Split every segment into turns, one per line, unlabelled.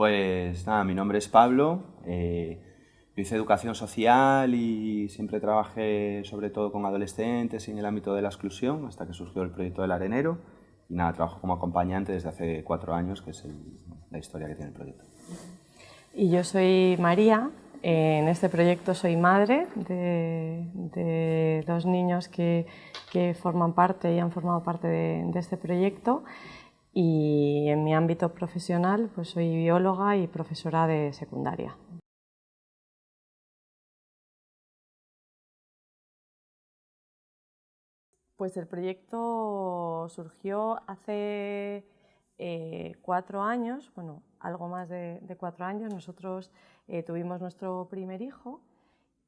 Pues nada, mi nombre es Pablo, eh, yo hice educación social y siempre trabajé sobre todo con adolescentes y en el ámbito de la exclusión hasta que surgió el proyecto del Arenero y nada, trabajo como acompañante desde hace cuatro años, que es la historia que tiene el proyecto.
Y yo soy María, en este proyecto soy madre de, dos niños que, forman parte y han formado parte de, este proyecto y en mi ámbito profesional pues soy bióloga y profesora de secundaria. Pues el proyecto surgió hace eh, cuatro años, bueno, algo más de, cuatro años. Nosotros eh, tuvimos nuestro primer hijo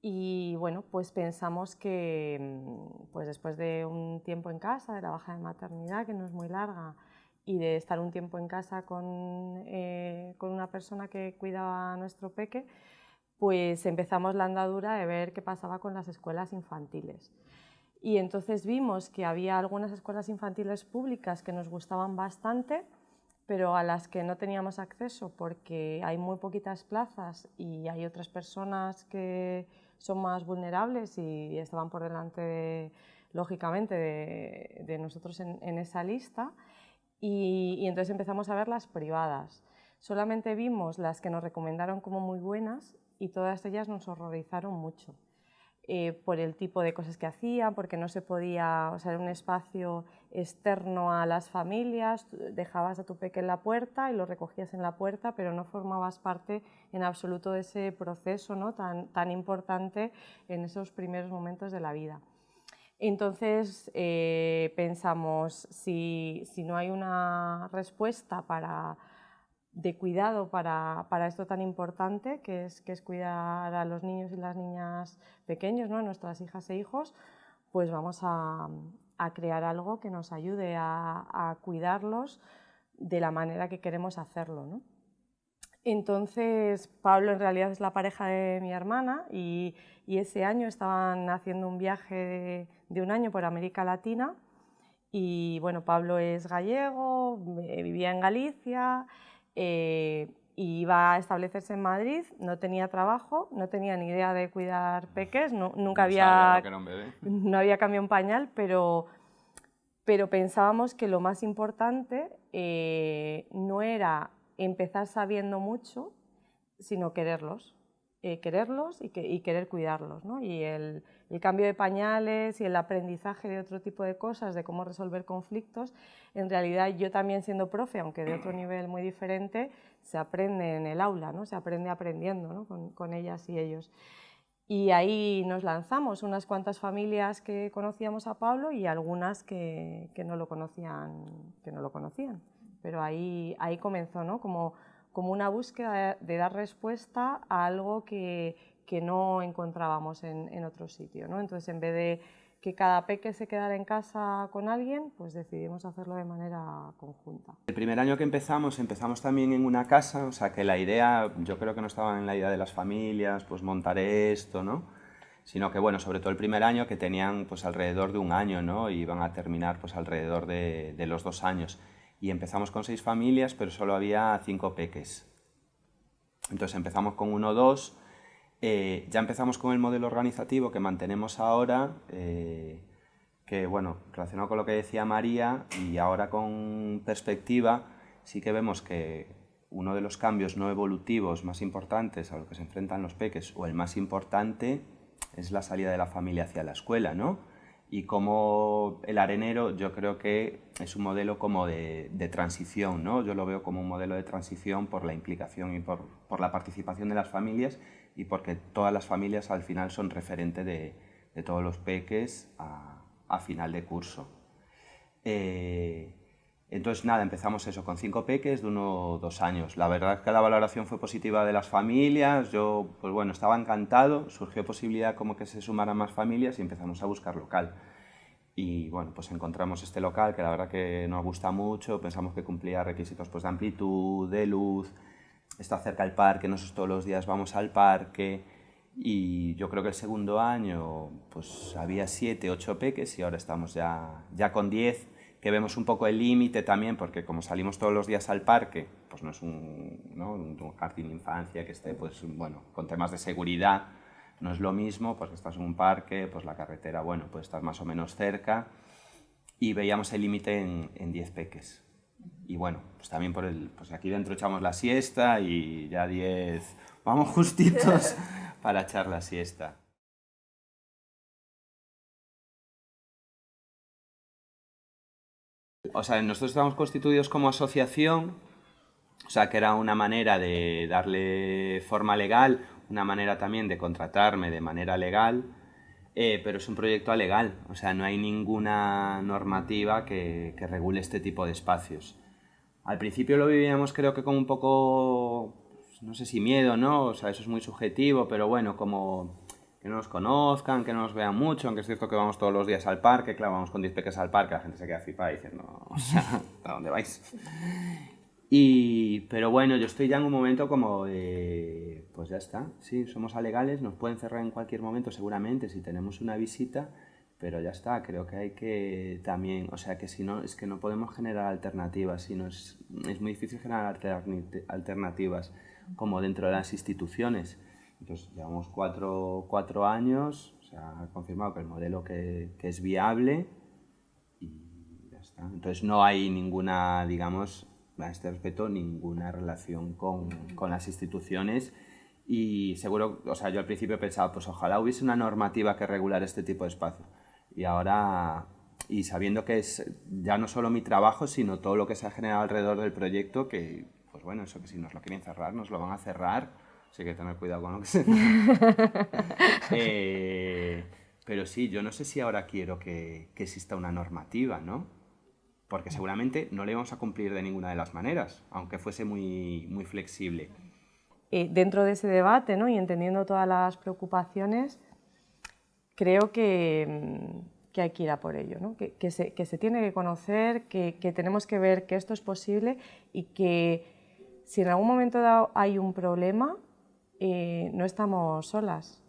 y bueno, pues pensamos que mm, pues después de un tiempo en casa, de la baja de maternidad, que no es muy larga, y de estar un tiempo en casa con, eh, con una persona que cuidaba a nuestro peque, pues empezamos la andadura de ver qué pasaba con las escuelas infantiles. Y entonces vimos que había algunas escuelas infantiles públicas que nos gustaban bastante, pero a las que no teníamos acceso porque hay muy poquitas plazas y hay otras personas que son más vulnerables y estaban por delante, lógicamente, de, nosotros en, esa lista. Y, y entonces empezamos a ver las privadas. Solamente vimos las que nos recomendaron como muy buenas y todas ellas nos horrorizaron mucho. Eh, por el tipo de cosas que hacían, porque no se podía, o sea, era un espacio externo a las familias, dejabas a tu peque en la puerta y lo recogías en la puerta, pero no formabas parte en absoluto de ese proceso ¿no? tan, tan importante en esos primeros momentos de la vida. Entonces eh, pensamos, si, si no hay una respuesta para de cuidado para, para, esto tan importante, que es, que es cuidar a los niños y las niñas pequeños, ¿no? nuestras hijas e hijos, pues vamos a, a crear algo que nos ayude a, a, cuidarlos de la manera que queremos hacerlo. ¿no? Entonces, Pablo en realidad es la pareja de mi hermana y, y ese año estaban haciendo un viaje de, de un año por América Latina y bueno, Pablo es gallego, vivía en Galicia, eh, iba a establecerse en Madrid, no tenía trabajo, no tenía ni idea de cuidar peques, nunca había, no había cambiado un pañal, pero, pero pensábamos que lo más importante eh, no era empezar sabiendo mucho, sino quererlos. Eh, quererlos y, querer cuidarlos. Y el, cambio de pañales y el aprendizaje de otro tipo de cosas, de cómo resolver conflictos, en realidad yo también siendo profe, aunque de otro nivel muy diferente, se aprende en el aula, ¿no? se aprende aprendiendo con, ellas y ellos. Y ahí nos lanzamos, unas cuantas familias que conocíamos a Pablo y algunas que, no, lo conocían, que no lo conocían. Pero ahí, ahí comenzó, ¿no? como como una búsqueda de, dar respuesta a algo que, que no encontrábamos en, en, otro sitio. ¿no? Entonces, en vez de que cada peque se quedara en casa con alguien, pues decidimos hacerlo de manera conjunta.
El primer año que empezamos, empezamos también en una casa, o sea que la idea, yo creo que no estaba en la idea de las familias, pues montar esto, ¿no? sino que bueno, sobre todo el primer año que tenían pues alrededor de un año, ¿no? Y iban a terminar pues alrededor de, de los dos años y empezamos con seis familias, pero solo había cinco peques. Entonces empezamos con uno o dos, eh, ya empezamos con el modelo organizativo que mantenemos ahora, eh, que bueno, relacionado con lo que decía María, y ahora con perspectiva, sí que vemos que uno de los cambios no evolutivos más importantes a los que se enfrentan los peques, o el más importante, es la salida de la familia hacia la escuela, ¿no? Y como el arenero yo creo que es un modelo como de, transición, ¿no? yo lo veo como un modelo de transición por la implicación y por, la participación de las familias y porque todas las familias al final son referente de, de todos los peques a, a final de curso. Eh, entonces, nada, empezamos eso con cinco peques de uno o dos años. La verdad es que la valoración fue positiva de las familias, yo, pues bueno, estaba encantado, surgió posibilidad como que se sumaran más familias y empezamos a buscar local. Y bueno, pues encontramos este local que la verdad que nos gusta mucho, pensamos que cumplía requisitos pues, de amplitud, de luz, está cerca del parque, nosotros todos los días vamos al parque y yo creo que el segundo año pues había siete, ocho peques y ahora estamos ya, ya con diez que vemos un poco el límite también, porque como salimos todos los días al parque, pues no es un, ¿no? un jardín de infancia que esté, pues, bueno, con temas de seguridad, no es lo mismo, porque estás en un parque, pues la carretera, bueno, pues estás más o menos cerca, y veíamos el límite en 10 peques. Y bueno, pues también por el, pues aquí dentro echamos la siesta y ya 10, vamos justitos para echar la siesta. O sea, nosotros estamos constituidos como asociación, o sea, que era una manera de darle forma legal, una manera también de contratarme de manera legal, eh, pero es un proyecto alegal, o sea, no hay ninguna normativa que, que, regule este tipo de espacios. Al principio lo vivíamos creo que como un poco, pues, no sé si miedo, ¿no? O sea, eso es muy subjetivo, pero bueno, como que no nos conozcan, que no nos vean mucho, aunque es cierto que vamos todos los días al parque, claro, vamos con 10 peques al parque, la gente se queda flipada diciendo, o sea, ¿a dónde vais? Y, pero bueno, yo estoy ya en un momento como de, pues ya está, sí, somos alegales, nos pueden cerrar en cualquier momento seguramente si tenemos una visita, pero ya está, creo que hay que también, o sea, que si no, es que no podemos generar alternativas, sino es, es muy difícil generar alternativas como dentro de las instituciones. Entonces, llevamos cuatro, cuatro años, se ha confirmado que el modelo que, que, es viable y ya está. Entonces, no hay ninguna, digamos, a este respecto, ninguna relación con, con las instituciones y seguro, o sea, yo al principio pensaba, pues ojalá hubiese una normativa que regular este tipo de espacio. Y ahora, y sabiendo que es ya no solo mi trabajo, sino todo lo que se ha generado alrededor del proyecto, que, pues bueno, eso que si nos lo quieren cerrar, nos lo van a cerrar Así que tener cuidado con lo que se eh, pero sí, yo no sé si ahora quiero que, que, exista una normativa, ¿no? Porque seguramente no le vamos a cumplir de ninguna de las maneras, aunque fuese muy, muy flexible.
Eh, dentro de ese debate, ¿no? Y entendiendo todas las preocupaciones, creo que, mm, que hay que ir a por ello, ¿no? que, que, se, que se tiene que conocer, que, que tenemos que ver que esto es posible y que si en algún momento dado hay un problema, eh, no estamos solas.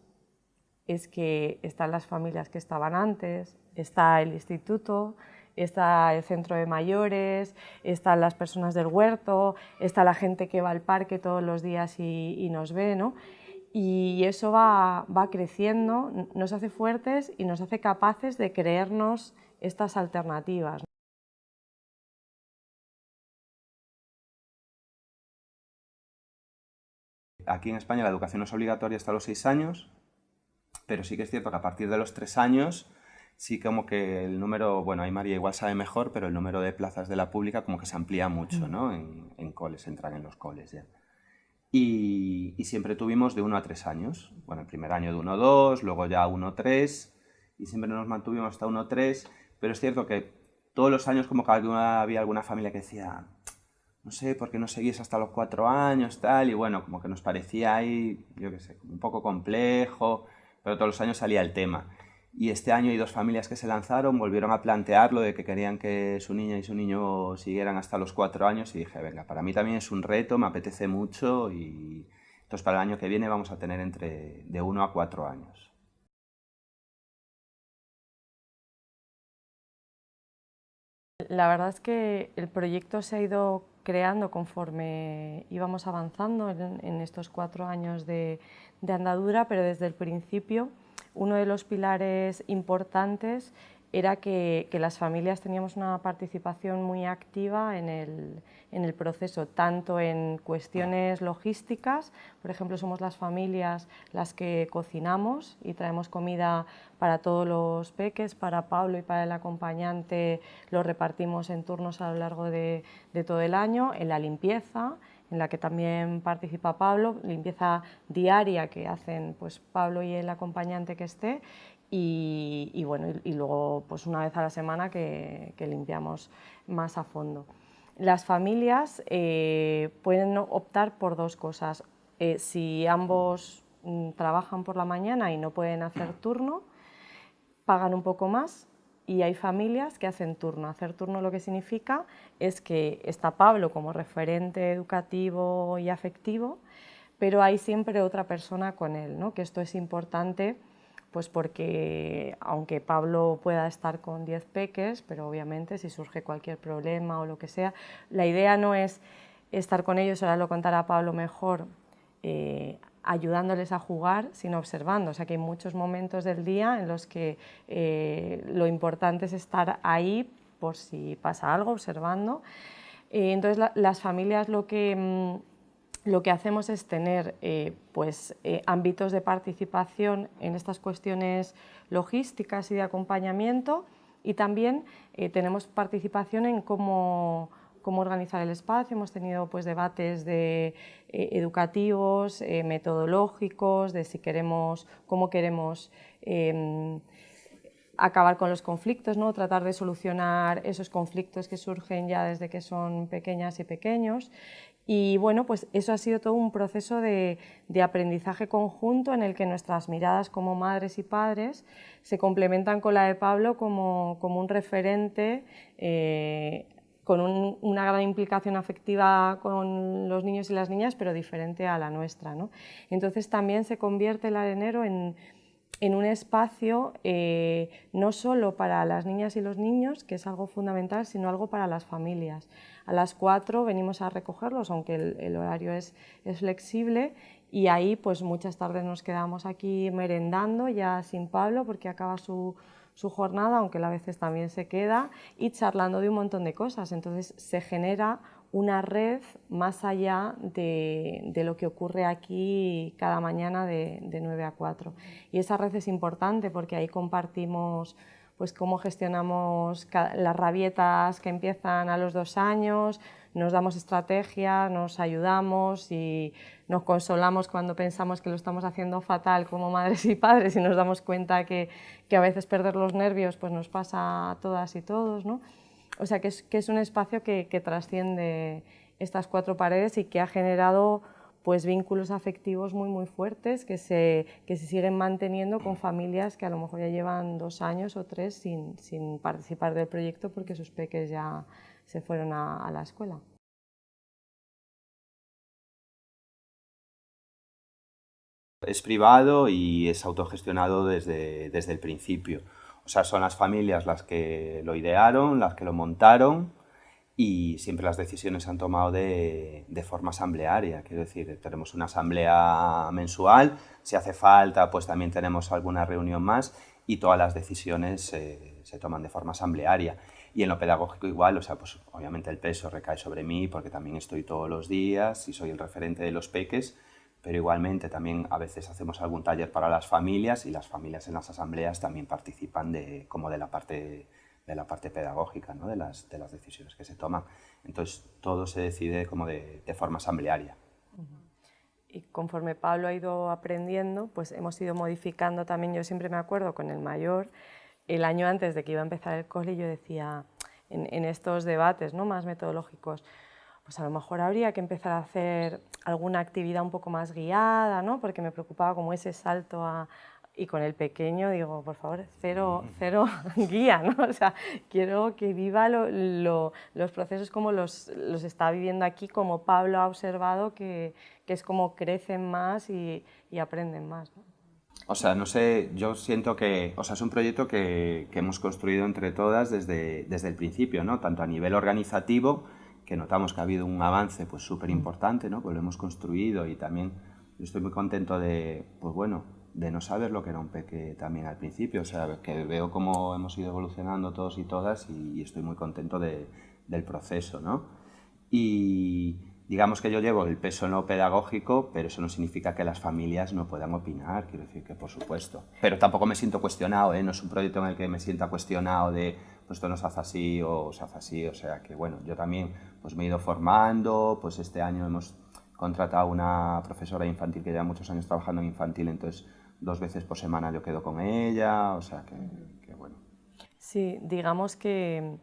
Es que están las familias que estaban antes, está el instituto, está el centro de mayores, están las personas del huerto, está la gente que va al parque todos los días y, nos ve, ¿no? Y eso va, va, creciendo, nos hace fuertes y nos hace capaces de creernos estas alternativas.
Aquí en España la educación no es obligatoria hasta los seis años, pero sí que es cierto que a partir de los tres años sí como que el número, bueno, ahí María igual sabe mejor, pero el número de plazas de la pública como que se amplía mucho, ¿no? En, en coles, entran en los coles ya. Y, y, siempre tuvimos de uno a tres años. Bueno, el primer año de uno a dos, luego ya uno a tres, y siempre nos mantuvimos hasta uno a tres, pero es cierto que todos los años como que había alguna familia que decía, no sé, ¿por qué no seguís hasta los cuatro años, tal? Y bueno, como que nos parecía ahí, yo qué sé, un poco complejo, pero todos los años salía el tema. Y este año hay dos familias que se lanzaron, volvieron a plantearlo de que querían que su niña y su niño siguieran hasta los cuatro años y dije, venga, para mí también es un reto, me apetece mucho y entonces para el año que viene vamos a tener entre de uno a cuatro años.
La verdad es que el proyecto se ha ido creando conforme íbamos avanzando en, estos cuatro años de, andadura, pero desde el principio uno de los pilares importantes era que, las familias teníamos una participación muy activa en el, en el, proceso, tanto en cuestiones logísticas, por ejemplo, somos las familias las que cocinamos y traemos comida para todos los peques, para Pablo y para el acompañante lo repartimos en turnos a lo largo de, de todo el año, en la limpieza, en la que también participa Pablo, limpieza diaria que hacen pues, Pablo y el acompañante que esté, y, bueno, y, luego pues una vez a la semana que, limpiamos más a fondo. Las familias eh, pueden optar por dos cosas. Eh, si ambos mm, trabajan por la mañana y no pueden hacer turno, pagan un poco más y hay familias que hacen turno. Hacer turno lo que significa es que está Pablo como referente educativo y afectivo, pero hay siempre otra persona con él, ¿no? que esto es importante pues porque aunque Pablo pueda estar con 10 peques, pero obviamente si surge cualquier problema o lo que sea, la idea no es estar con ellos, ahora lo contará Pablo mejor, eh, ayudándoles a jugar, sino observando. O sea que hay muchos momentos del día en los que eh, lo importante es estar ahí por si pasa algo, observando. Eh, entonces las familias lo que... Mm, lo que hacemos es tener eh, pues, eh, ámbitos de participación en estas cuestiones logísticas y de acompañamiento y también tenemos participación en cómo, cómo, organizar el espacio. Hemos tenido pues, debates de, educativos, metodológicos, de si queremos, cómo queremos em, acabar con los conflictos, ¿no? tratar de solucionar esos conflictos que surgen ya desde que son pequeñas y pequeños y bueno, pues eso ha sido todo un proceso de, aprendizaje conjunto en el que nuestras miradas como madres y padres se complementan con la de Pablo como, un referente eh, con una gran implicación afectiva con los niños y las niñas, pero diferente a la nuestra. Entonces también se convierte el arenero en, en un espacio eh, no solo para las niñas y los niños, que es algo fundamental, sino algo para las familias. A las 4 venimos a recogerlos, aunque el, horario es, es, flexible, y ahí pues muchas tardes nos quedamos aquí merendando, ya sin Pablo, porque acaba su, su jornada, aunque a veces también se queda, y charlando de un montón de cosas. Entonces se genera una red más allá de, lo que ocurre aquí cada mañana de, 9 a 4. Y esa red es importante porque ahí compartimos pues cómo gestionamos las rabietas que empiezan a los dos años, nos damos estrategias, nos ayudamos y nos consolamos cuando pensamos que lo estamos haciendo fatal como madres y padres y nos damos cuenta que, que a veces perder los nervios pues nos pasa a todas y todos. ¿no? O sea, que es, un espacio que, trasciende estas cuatro paredes y que ha generado pues vínculos afectivos muy muy fuertes que se, que se siguen manteniendo con familias que a lo mejor ya llevan dos años o tres sin, participar del proyecto porque sus peques ya se fueron a, la escuela.
Es privado y es autogestionado desde, desde el principio. O sea, son las familias las que lo idearon, las que lo montaron y siempre las decisiones se han tomado de, forma asamblearia. Quiero decir, tenemos una asamblea mensual, si hace falta, pues también tenemos alguna reunión más y todas las decisiones se toman de forma asamblearia. Y en lo pedagógico igual, o sea, pues obviamente el peso recae sobre mí porque también estoy todos los días y soy el referente de los peques, pero igualmente también a veces hacemos algún taller para las familias y las familias en las asambleas también participan de, como de la parte, de la parte pedagógica, ¿no? de, las, de las decisiones que se toman. Entonces todo se decide como de, de forma asamblearia.
Y conforme Pablo ha ido aprendiendo, pues hemos ido modificando también, yo siempre me acuerdo con el mayor, el año antes de que iba a empezar el cole, yo decía en, en estos debates ¿no? más metodológicos, pues a lo mejor habría que empezar a hacer alguna actividad un poco más guiada, ¿no? porque me preocupaba como ese salto a, y con el pequeño digo, por favor, cero, cero guía, ¿no? O sea, quiero que viva los procesos como los, los, está viviendo aquí, como Pablo ha observado, que, que es como crecen más y, y aprenden más. ¿no?
O sea, no sé, yo siento que, o sea, es un proyecto que, que hemos construido entre todas desde, desde el principio, ¿no? Tanto a nivel organizativo, que notamos que ha habido un avance pues súper importante, ¿no? Pues lo hemos construido y también yo estoy muy contento de, pues bueno, de no saber lo que era un peque también al principio, o sea, que veo cómo hemos ido evolucionando todos y todas y, estoy muy contento de, del proceso, ¿no? Y digamos que yo llevo el peso no pedagógico, pero eso no significa que las familias no puedan opinar, quiero decir que por supuesto. Pero tampoco me siento cuestionado, ¿eh? No es un proyecto en el que me sienta cuestionado de pues esto no se hace así o se hace así, o sea que bueno, yo también pues me he ido formando, pues este año hemos contratado una profesora infantil que lleva muchos años trabajando en infantil, entonces dos veces por semana yo quedo con ella, o sea que, bueno.
Sí, digamos que,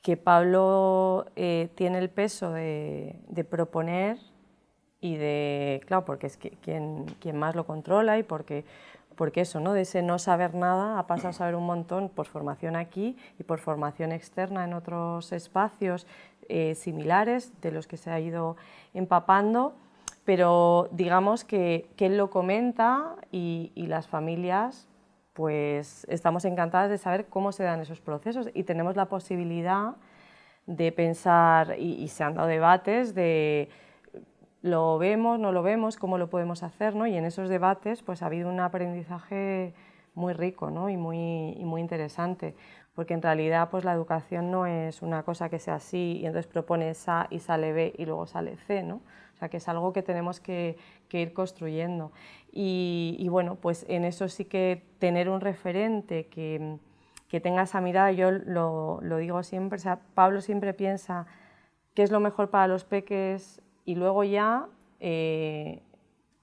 que Pablo eh, tiene el peso de, de, proponer y de, claro, porque es quien, quien más lo controla y porque porque eso, ¿no? de ese no saber nada ha pasado a saber un montón por formación aquí y por formación externa en otros espacios eh, similares de los que se ha ido empapando, pero digamos que, él lo comenta y, las familias pues estamos encantadas de saber cómo se dan esos procesos y tenemos la posibilidad de pensar, y, se han dado debates de lo vemos, no lo vemos, cómo lo podemos hacer, ¿no? y en esos debates pues ha habido un aprendizaje muy rico ¿no? y, muy, y muy interesante, porque en realidad pues la educación no es una cosa que sea así y entonces propones A y sale B y luego sale C, ¿no? O sea que es algo que tenemos que, que ir construyendo. Y, y, bueno, pues en eso sí que tener un referente que, que tenga esa mirada, yo lo, lo digo siempre, o sea, Pablo siempre piensa qué es lo mejor para los peques y luego ya eh,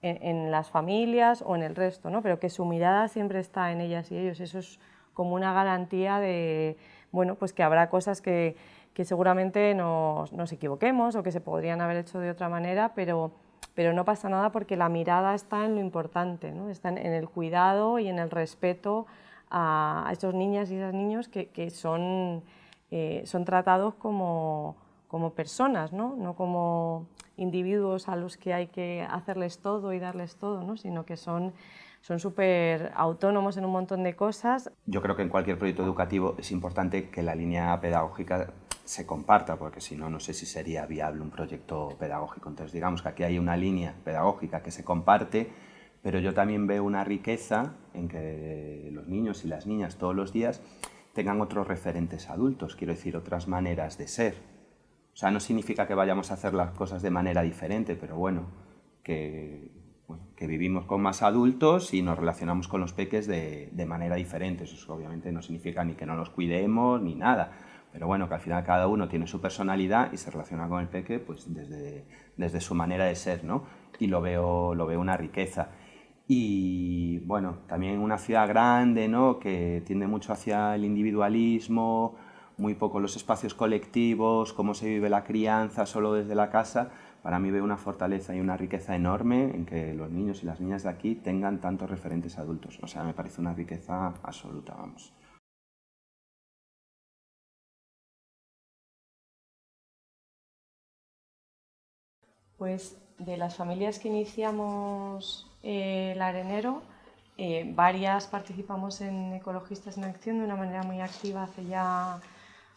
en, las familias o en el resto, ¿no? pero que su mirada siempre está en ellas y ellos, eso es como una garantía de, bueno, pues que habrá cosas que, que seguramente nos, nos, equivoquemos o que se podrían haber hecho de otra manera, pero, pero no pasa nada porque la mirada está en lo importante, ¿no? está en, en el cuidado y en el respeto a, esas niñas y esos niños que, que son, eh, son tratados como, como personas, ¿no? no como individuos a los que hay que hacerles todo y darles todo, ¿no? sino que son son súper autónomos en un montón de cosas.
Yo creo que en cualquier proyecto educativo es importante que la línea pedagógica se comparta, porque si no, no sé si sería viable un proyecto pedagógico. Entonces, digamos que aquí hay una línea pedagógica que se comparte, pero yo también veo una riqueza en que los niños y las niñas todos los días tengan otros referentes adultos, quiero decir, otras maneras de ser. O sea, no significa que vayamos a hacer las cosas de manera diferente, pero bueno, que, que vivimos con más adultos y nos relacionamos con los peques de, de, manera diferente. Eso obviamente no significa ni que no los cuidemos ni nada, pero bueno, que al final cada uno tiene su personalidad y se relaciona con el peque pues desde, desde su manera de ser, ¿no? Y lo veo, lo veo una riqueza. Y bueno, también una ciudad grande, ¿no? que tiende mucho hacia el individualismo, muy poco los espacios colectivos, cómo se vive la crianza solo desde la casa, para mí veo una fortaleza y una riqueza enorme en que los niños y las niñas de aquí tengan tantos referentes adultos. O sea, me parece una riqueza absoluta, vamos.
Pues de las familias que iniciamos eh, el arenero, eh, varias participamos en Ecologistas en Acción de una manera muy activa hace ya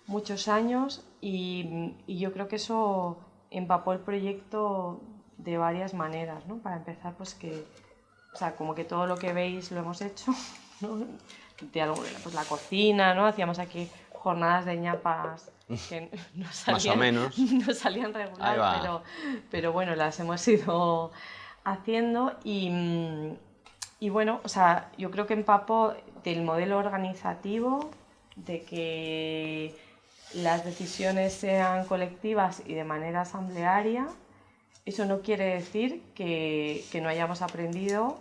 muchos años y, yo creo que eso empapó el proyecto de varias maneras, ¿no? Para empezar, pues que, o sea, como que todo lo que veis lo hemos hecho. De algo, pues la cocina, ¿no? Hacíamos aquí jornadas de ñapas que no salían,
menos.
No salían regular, pero, pero bueno, las hemos ido haciendo y, y bueno, o sea, yo creo que empapo del modelo organizativo, de que las decisiones sean colectivas y de manera asamblearia, eso no quiere decir que, que, no hayamos aprendido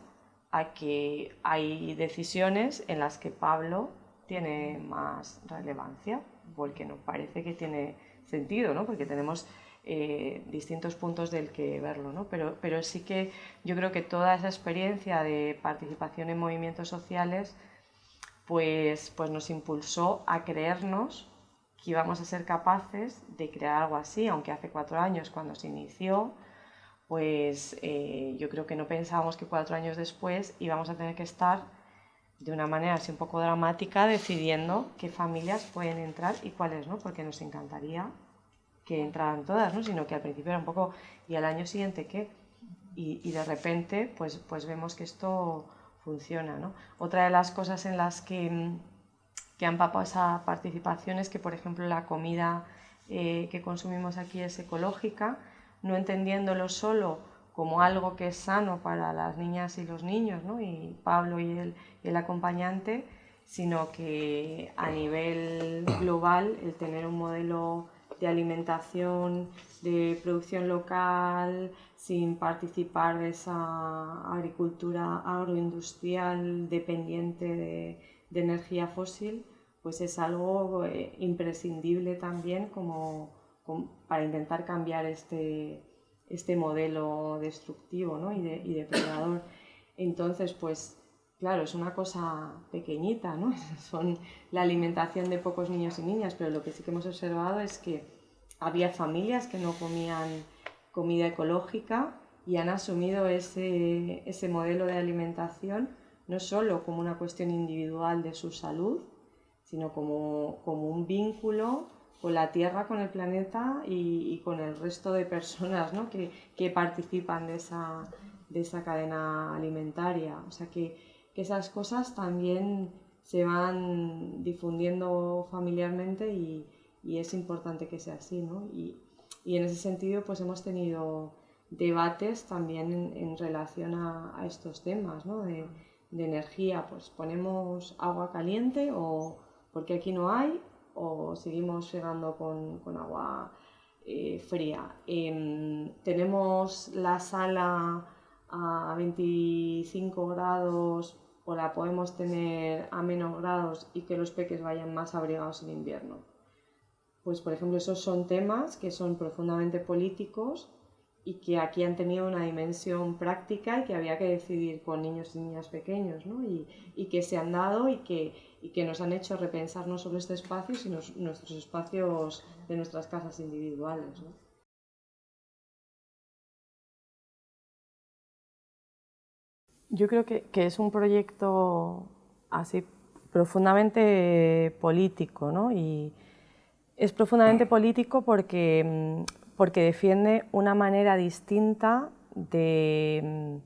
a que hay decisiones en las que Pablo tiene más relevancia, porque nos parece que tiene sentido, ¿no? porque tenemos eh, distintos puntos del que verlo, ¿no? pero, pero sí que yo creo que toda esa experiencia de participación en movimientos sociales pues, pues nos impulsó a creernos que íbamos a ser capaces de crear algo así, aunque hace cuatro años cuando se inició, pues eh, yo creo que no pensábamos que cuatro años después íbamos a tener que estar de una manera así un poco dramática decidiendo qué familias pueden entrar y cuáles no, porque nos encantaría que entraran todas, ¿no? sino que al principio era un poco, ¿y al año siguiente qué? Y, de repente pues, pues vemos que esto funciona. ¿no? Otra de las cosas en las que que han papado esa participación es que, por ejemplo, la comida eh, que consumimos aquí es ecológica, no entendiéndolo solo como algo que es sano para las niñas y los niños, ¿no? y Pablo y el, el acompañante, sino que a nivel global el tener un modelo de alimentación, de producción local, sin participar de esa agricultura agroindustrial dependiente de, de energía fósil, pues es algo eh, imprescindible también como, para intentar cambiar este, este modelo destructivo ¿no? y, de, y, depredador. Entonces, pues claro, es una cosa pequeñita, ¿no? son la alimentación de pocos niños y niñas, pero lo que sí que hemos observado es que había familias que no comían comida ecológica y han asumido ese, ese modelo de alimentación no solo como una cuestión individual de su salud, sino como, como un vínculo con la Tierra, con el planeta y, con el resto de personas ¿no? que, que, participan de esa, de esa cadena alimentaria. O sea que, que, esas cosas también se van difundiendo familiarmente y, y es importante que sea así. ¿no? Y, y, en ese sentido pues hemos tenido debates también en, en relación a, a, estos temas ¿no? de, de energía. Pues ponemos agua caliente o porque aquí no hay o seguimos llegando con, con agua eh, fría. Em, tenemos la sala a 25 grados o la podemos tener a menos grados y que los peques vayan más abrigados en invierno. Pues por ejemplo esos son temas que son profundamente políticos y que aquí han tenido una dimensión práctica y que había que decidir con niños y niñas pequeños, ¿no? y, y, que se han dado y que, y que nos han hecho repensar no solo este espacio, sino nuestros espacios de nuestras casas individuales. ¿no? Yo creo que, que, es un proyecto así profundamente político, ¿no? Y es profundamente político porque mm, porque defiende una manera distinta de,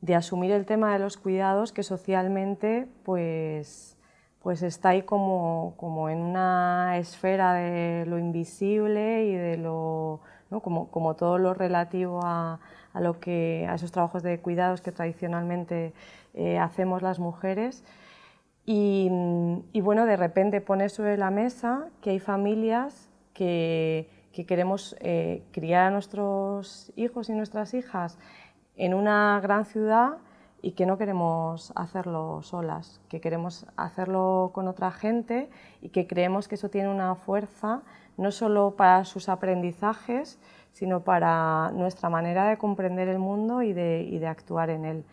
de, asumir el tema de los cuidados que socialmente pues, pues está ahí como, como en una esfera de lo invisible y de lo, ¿no? como, como, todo lo relativo a, a, lo que, a esos trabajos de cuidados que tradicionalmente eh, hacemos las mujeres. Y, y bueno, de repente pone sobre la mesa que hay familias que, que queremos eh, criar a nuestros hijos y nuestras hijas en una gran ciudad y que no queremos hacerlo solas, que queremos hacerlo con otra gente y que creemos que eso tiene una fuerza no solo para sus aprendizajes, sino para nuestra manera de comprender el mundo y de, actuar en él.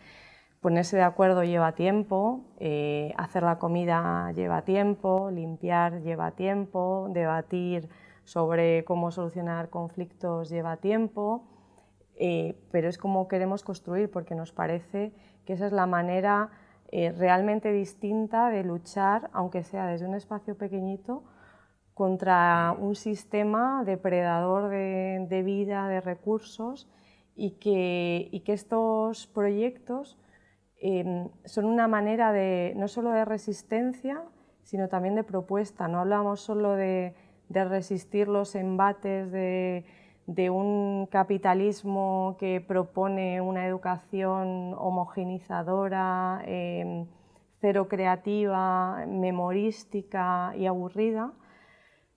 Ponerse de acuerdo lleva tiempo, eh, hacer la comida lleva tiempo, limpiar lleva tiempo, debatir sobre cómo solucionar conflictos lleva tiempo, eh, pero es como queremos construir porque nos parece que esa es la manera eh, realmente distinta de luchar, aunque sea desde un espacio pequeñito, contra un sistema depredador de, vida, de recursos, y que, y que estos proyectos em, son una manera de, no solo de resistencia, sino también de propuesta. No hablamos solo de, de resistir los embates de, un capitalismo que propone una educación homogenizadora, em, cero creativa, memorística y aburrida,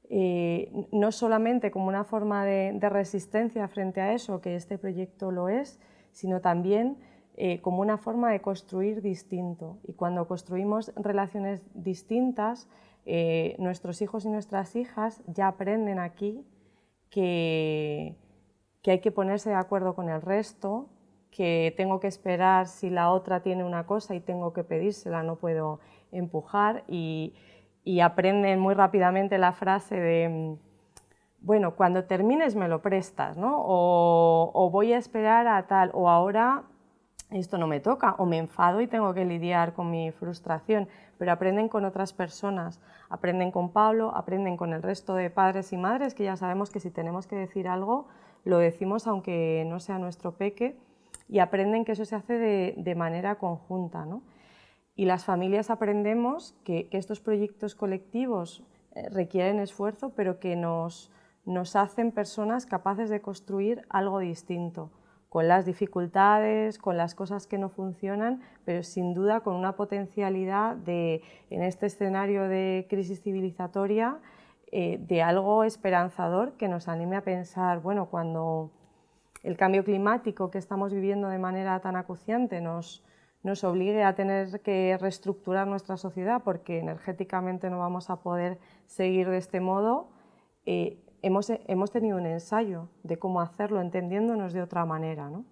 eh, no solamente como una forma de, resistencia frente a eso, que este proyecto lo es, sino también eh, como una forma de construir distinto. Y cuando construimos relaciones distintas, eh, nuestros hijos y nuestras hijas ya aprenden aquí que, que hay que ponerse de acuerdo con el resto, que tengo que esperar si la otra tiene una cosa y tengo que pedírsela, no puedo empujar y, aprenden muy rápidamente la frase de bueno, cuando termines me lo prestas, ¿no? O, o, voy a esperar a tal, o ahora esto no me toca, o me enfado y tengo que lidiar con mi frustración, pero aprenden con otras personas, aprenden con Pablo, aprenden con el resto de padres y madres, que ya sabemos que si tenemos que decir algo, lo decimos aunque no sea nuestro peque, y aprenden que eso se hace de, manera conjunta. ¿no? Y las familias aprendemos que, que estos proyectos colectivos eh, requieren esfuerzo, pero que nos, nos hacen personas capaces de construir algo distinto con las dificultades, con las cosas que no funcionan, pero sin duda con una potencialidad de, en este escenario de crisis civilizatoria, eh, de algo esperanzador que nos anime a pensar, bueno, cuando el cambio climático que estamos viviendo de manera tan acuciante nos, nos obligue a tener que reestructurar nuestra sociedad porque energéticamente no vamos a poder seguir de este modo, eh, hemos, tenido un ensayo de cómo hacerlo entendiéndonos de otra manera. ¿no?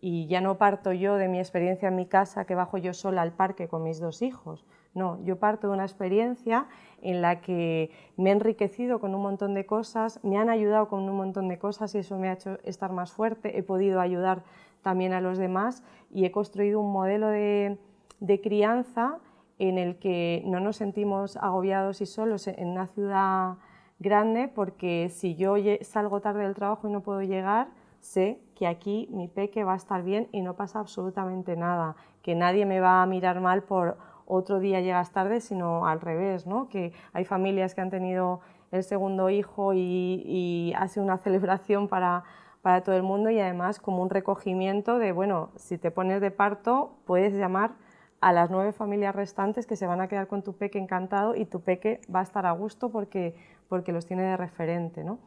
Y ya no parto yo de mi experiencia en mi casa que bajo yo sola al parque con mis dos hijos. No, yo parto de una experiencia en la que me he enriquecido con un montón de cosas, me han ayudado con un montón de cosas y eso me ha hecho estar más fuerte, he podido ayudar también a los demás y he construido un modelo de, de crianza en el que no nos sentimos agobiados y solos en una ciudad grande porque si yo salgo tarde del trabajo y no puedo llegar, sé que aquí mi peque va a estar bien y no pasa absolutamente nada, que nadie me va a mirar mal por otro día llegas tarde, sino al revés, ¿no? que hay familias que han tenido el segundo hijo y, y ha sido una celebración para, para todo el mundo y además como un recogimiento de, bueno, si te pones de parto puedes llamar a las nueve familias restantes que se van a quedar con tu peque encantado y tu peque va a estar a gusto porque, porque los tiene de referente. ¿no?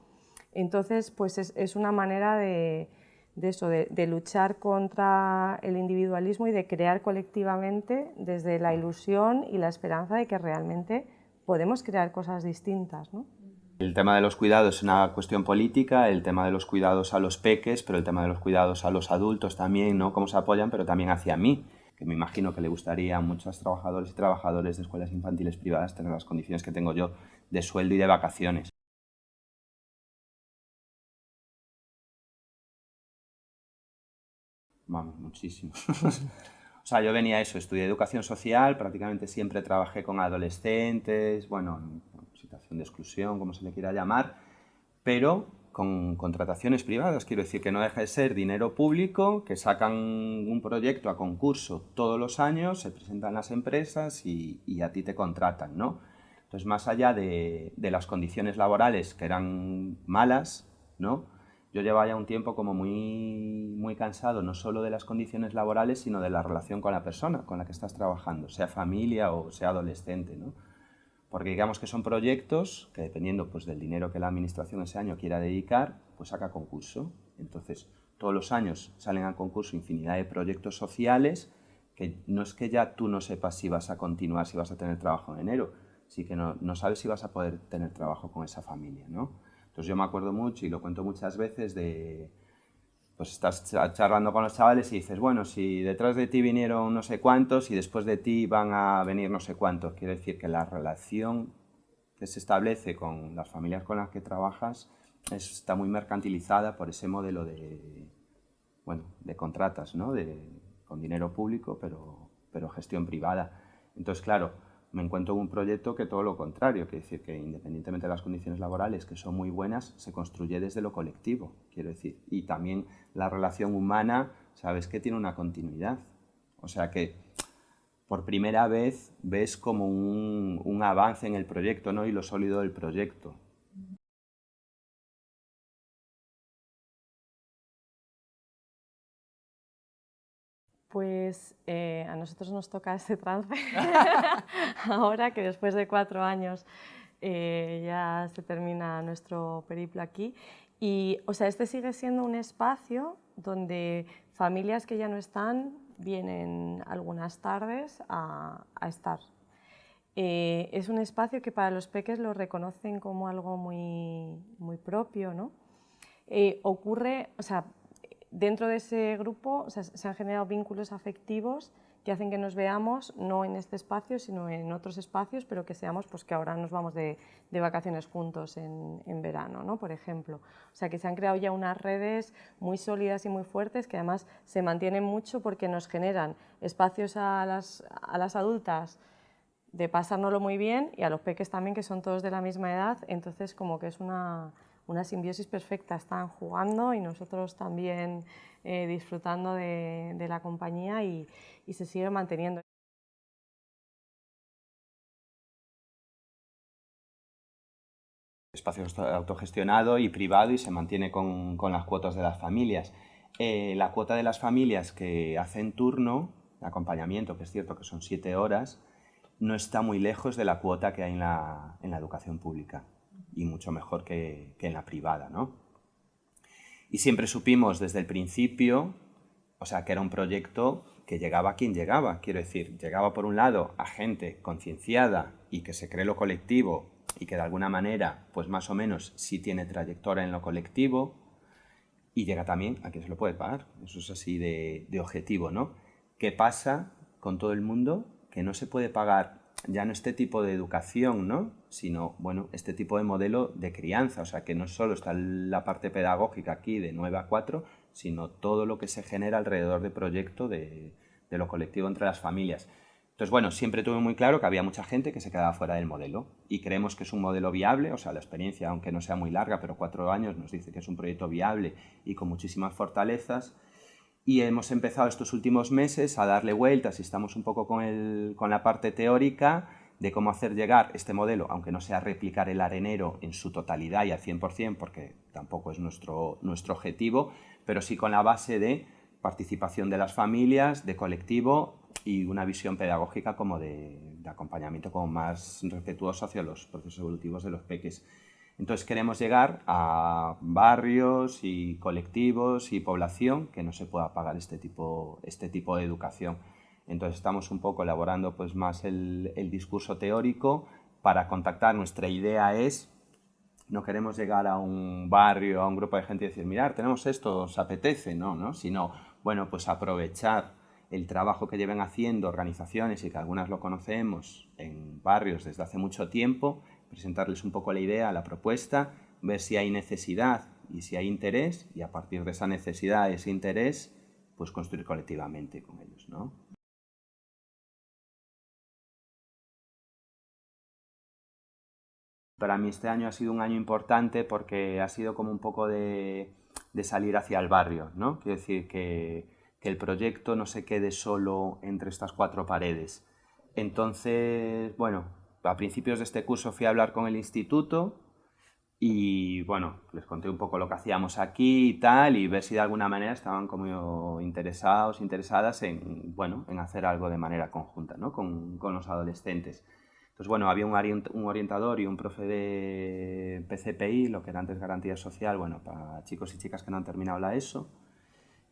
Entonces, pues es, es una manera de, de eso, de, de, luchar contra el individualismo y de crear colectivamente desde la ilusión y la esperanza de que realmente podemos crear cosas distintas. ¿no?
El tema de los cuidados es una cuestión política, el tema de los cuidados a los peques, pero el tema de los cuidados a los adultos también, ¿no? Cómo se apoyan, pero también hacia mí, que me imagino que le gustaría a muchos trabajadores y trabajadores de escuelas infantiles privadas tener las condiciones que tengo yo de sueldo y de vacaciones. Vamos, muchísimo. o sea, yo venía a eso, estudié educación social, prácticamente siempre trabajé con adolescentes, bueno, situación de exclusión, como se le quiera llamar, pero con contrataciones privadas, quiero decir que no deja de ser dinero público, que sacan un proyecto a concurso todos los años, se presentan las empresas y, y a ti te contratan, ¿no? Entonces, más allá de, de, las condiciones laborales que eran malas, ¿no? Yo llevaba ya un tiempo como muy, muy cansado, no solo de las condiciones laborales, sino de la relación con la persona con la que estás trabajando, sea familia o sea adolescente, ¿no? porque digamos que son proyectos que dependiendo pues, del dinero que la administración ese año quiera dedicar, pues saca concurso. Entonces, todos los años salen a concurso infinidad de proyectos sociales que no es que ya tú no sepas si vas a continuar, si vas a tener trabajo en enero, sí que no, no sabes si vas a poder tener trabajo con esa familia, ¿no? Entonces yo me acuerdo mucho y lo cuento muchas veces de, pues estás charlando con los chavales y dices, bueno, si detrás de ti vinieron no sé cuántos y después de ti van a venir no sé cuántos, quiere decir que la relación que se establece con las familias con las que trabajas está muy mercantilizada por ese modelo de, bueno, de contratas, ¿no? De, con dinero público, pero, pero gestión privada. Entonces, claro, me encuentro en un proyecto que todo lo contrario, quiere decir que independientemente de las condiciones laborales, que son muy buenas, se construye desde lo colectivo, quiero decir, y también la relación humana, sabes que tiene una continuidad. O sea que por primera vez ves como un, un avance en el proyecto ¿no? y lo sólido del proyecto.
Pues eh, a nosotros nos toca este trance ahora que después de cuatro años eh, ya se termina nuestro periplo aquí. Y, o sea, este sigue siendo un espacio donde familias que ya no están vienen algunas tardes a, a estar. Eh, es un espacio que para los peques lo reconocen como algo muy, muy propio, ¿no? Eh, ocurre, o sea, dentro de ese grupo se han generado vínculos afectivos que hacen que nos veamos no en este espacio, sino en otros espacios, pero que seamos, pues que ahora nos vamos de, de vacaciones juntos en, en, verano, ¿no? por ejemplo. O sea, que se han creado ya unas redes muy sólidas y muy fuertes que además se mantienen mucho porque nos generan espacios a las, a las adultas de pasárnoslo muy bien y a los peques también, que son todos de la misma edad, entonces como que es una una simbiosis perfecta, están jugando y nosotros también eh, disfrutando de, la compañía y, se sigue manteniendo.
espacio autogestionado y privado y se mantiene con, con las cuotas de las familias. Eh, la cuota de las familias que hacen turno, de acompañamiento, que es cierto que son siete horas, no está muy lejos de la cuota que hay en la, en la educación pública y mucho mejor que, que en la privada, ¿no? Y siempre supimos desde el principio, o sea, que era un proyecto que llegaba a quien llegaba, quiero decir, llegaba por un lado a gente concienciada y que se cree lo colectivo y que de alguna manera, pues más o menos, sí tiene trayectoria en lo colectivo, y llega también a quien se lo puede pagar. Eso es así de, de objetivo, ¿no? ¿Qué pasa con todo el mundo? Que no se puede pagar ya no este tipo de educación, ¿no? Sino bueno, este tipo de modelo de crianza, o sea que no solo está la parte pedagógica aquí de 9 a 4, sino todo lo que se genera alrededor del proyecto de, de lo colectivo entre las familias. Entonces, bueno, siempre tuve muy claro que había mucha gente que se quedaba fuera del modelo y creemos que es un modelo viable, o sea, la experiencia, aunque no sea muy larga, pero cuatro años nos dice que es un proyecto viable y con muchísimas fortalezas. Y hemos empezado estos últimos meses a darle vueltas y estamos un poco con, el, con la parte teórica de cómo hacer llegar este modelo, aunque no sea replicar el arenero en su totalidad y al 100%, porque tampoco es nuestro, nuestro objetivo, pero sí con la base de participación de las familias, de colectivo y una visión pedagógica como de, acompañamiento como más respetuoso hacia los procesos evolutivos de los peques. Entonces queremos llegar a barrios y colectivos y población que no se pueda pagar este tipo, este tipo de educación. Entonces estamos un poco elaborando pues, más el, discurso teórico para contactar. Nuestra idea es, no queremos llegar a un barrio, a un grupo de gente y decir, mirar, tenemos esto, os apetece, no, ¿no? Sino, bueno, pues aprovechar el trabajo que lleven haciendo organizaciones y que algunas lo conocemos en barrios desde hace mucho tiempo, presentarles un poco la idea, la propuesta, ver si hay necesidad y si hay interés y a partir de esa necesidad, ese interés, pues construir colectivamente con ellos, ¿no? Para mí este año ha sido un año importante porque ha sido como un poco de, salir hacia el barrio, ¿no? Quiero decir que, el proyecto no se quede solo entre estas cuatro paredes. Entonces, bueno, a principios de este curso fui a hablar con el instituto y, bueno, les conté un poco lo que hacíamos aquí y tal y ver si de alguna manera estaban como interesados, interesadas en, bueno, en hacer algo de manera conjunta, ¿no? Con, con los adolescentes. Pues bueno, había un orientador y un profe de PCPI, lo que era antes garantía social, bueno, para chicos y chicas que no han terminado la ESO,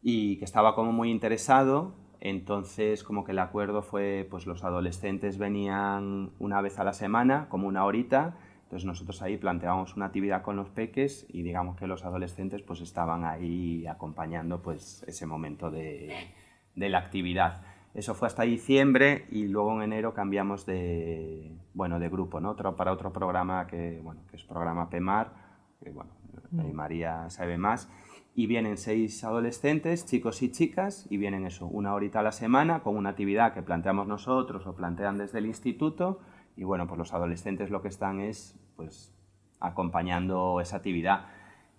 y que estaba como muy interesado, entonces como que el acuerdo fue, pues los adolescentes venían una vez a la semana, como una horita, entonces nosotros ahí planteábamos una actividad con los peques y digamos que los adolescentes pues estaban ahí acompañando pues ese momento de, de la actividad. Eso fue hasta diciembre y luego en enero cambiamos de, bueno, de grupo, ¿no? Otro, para otro programa que, bueno, que es programa PEMAR, que bueno, mm. María sabe más, y vienen seis adolescentes, chicos y chicas, y vienen eso, una horita a la semana con una actividad que planteamos nosotros o plantean desde el instituto, y bueno, pues los adolescentes lo que están es, pues, acompañando esa actividad.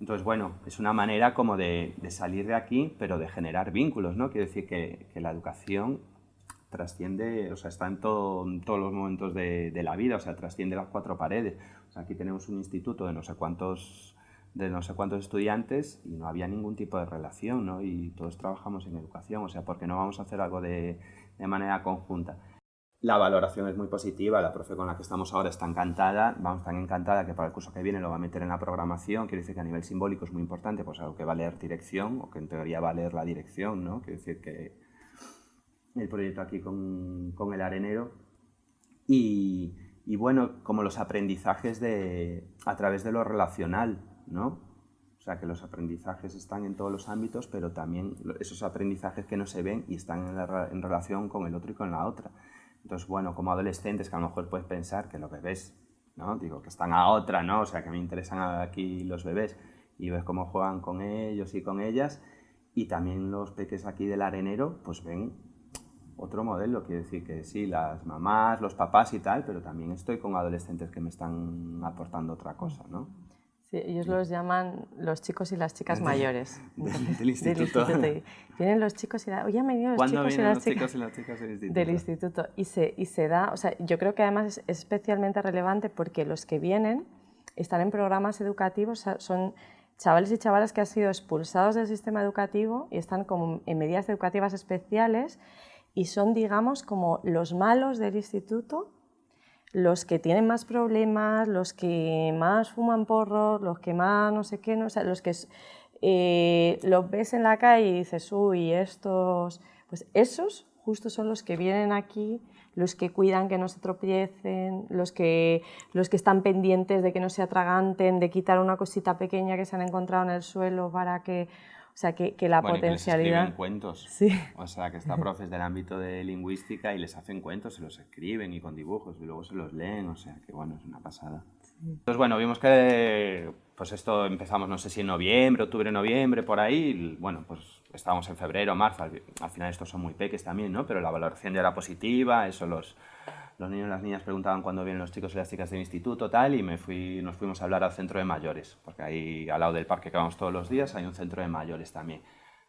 Entonces, bueno, es una manera como de, salir de aquí, pero de generar vínculos, ¿no? Quiere decir que, la educación trasciende, o sea, está en, todos los momentos de, la vida, o sea, trasciende las cuatro paredes. Aquí tenemos un instituto de no sé cuántos de no sé cuántos estudiantes y no había ningún tipo de relación, ¿no? Y todos trabajamos en educación, o sea, ¿por qué no vamos a hacer algo de, de manera conjunta? La valoración es muy positiva, la profe con la que estamos ahora está encantada, vamos tan encantada que para el curso que viene lo va a meter en la programación, quiere decir que a nivel simbólico es muy importante, pues algo que va a leer dirección, o que en teoría va a leer la dirección, ¿no? Quiere decir que el proyecto aquí con, con el arenero y, y, bueno, como los aprendizajes de, a través de lo relacional, ¿no? O sea, que los aprendizajes están en todos los ámbitos, pero también esos aprendizajes que no se ven y están en, en relación con el otro y con la otra. Entonces, bueno, como adolescentes que a lo mejor puedes pensar que los bebés, ¿no? Digo, que están a otra, ¿no? O sea, que me interesan aquí los bebés y ves cómo juegan con ellos y con ellas. Y también los peques aquí del arenero, pues ven otro modelo. Quiere decir que sí, las mamás, los papás y tal, pero también estoy con adolescentes que me están aportando otra cosa, ¿no?
Sí, ellos los llaman los chicos y las chicas mayores.
Del, instituto.
Vienen los chicos y la, oye, me los chicos, y las, chicas, del instituto? Del instituto. Y se, y se da, o sea, yo creo que además es especialmente relevante porque los que vienen están en programas educativos, son chavales y chavalas que han sido expulsados del sistema educativo y están como en medidas educativas especiales y son, digamos, como los malos del instituto los que tienen más problemas, los que más fuman porros, los que más no sé qué, los que eh, los ves en la calle y dices, uy, estos, pues esos justo son los que vienen aquí, los que cuidan que no se tropiecen, los que, los que están pendientes de que no se atraganten, de quitar una cosita pequeña que se han encontrado en el suelo para que... O sea, que, que la potencialidad...
Que cuentos.
Sí.
O sea, que está profes del ámbito de lingüística y les hacen cuentos, se los escriben y con dibujos y luego se los leen, o sea, que bueno, es una pasada. Entonces, bueno, vimos que pues esto empezamos, no sé si en noviembre, octubre, noviembre, por ahí, y, bueno, pues estábamos en febrero, marzo, al, final estos son muy peques también, ¿no? Pero la valoración ya era positiva, eso los, los niños y las niñas preguntaban cuándo vienen los chicos y las chicas del instituto, tal, y me fui, nos fuimos a hablar al centro de mayores, porque ahí al lado del parque que vamos todos los días hay un centro de mayores también.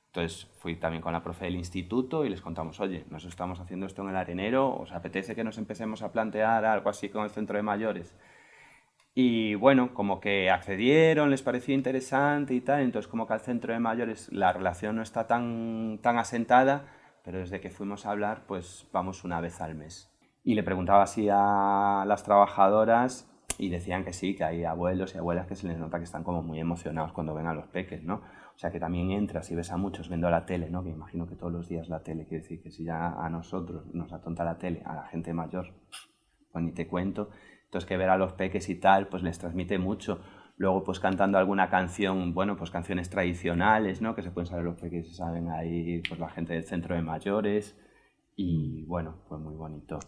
Entonces fui también con la profe del instituto y les contamos, oye, nos estamos haciendo esto en el arenero, ¿os apetece que nos empecemos a plantear algo así con el centro de mayores? Y bueno, como que accedieron, les pareció interesante y tal, entonces como que al centro de mayores la relación no está tan, tan asentada, pero desde que fuimos a hablar, pues vamos una vez al mes. Y le preguntaba así a las trabajadoras y decían que sí, que hay abuelos y abuelas que se les nota que están como muy emocionados cuando ven a los peques, ¿no? O sea que también entras y ves a muchos viendo la tele, ¿no? Que imagino que todos los días la tele, quiere decir que si ya a nosotros nos atonta la tele, a la gente mayor, pues ni te cuento, entonces que ver a los peques y tal, pues les transmite mucho. Luego pues cantando alguna canción, bueno, pues canciones tradicionales, ¿no? Que se pueden saber los peques, se saben ahí pues la gente del centro de mayores y bueno, fue muy bonito.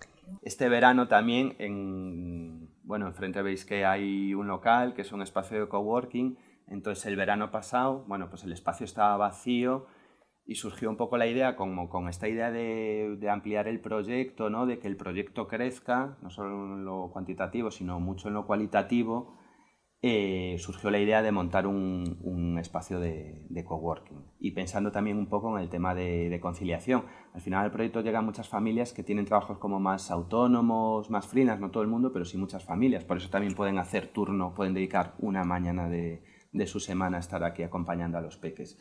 Este verano también, en, bueno, enfrente veis que hay un local que es un espacio de coworking, entonces el verano pasado, bueno, pues el espacio estaba vacío y surgió un poco la idea, como con esta idea de, de, ampliar el proyecto, ¿no? de que el proyecto crezca, no solo en lo cuantitativo, sino mucho en lo cualitativo, eh, surgió la idea de montar un, espacio de, de, coworking. Y pensando también un poco en el tema de, de, conciliación. Al final al proyecto llegan muchas familias que tienen trabajos como más autónomos, más frinas, no todo el mundo, pero sí muchas familias. Por eso también pueden hacer turno, pueden dedicar una mañana de, su semana a estar aquí acompañando a los peques.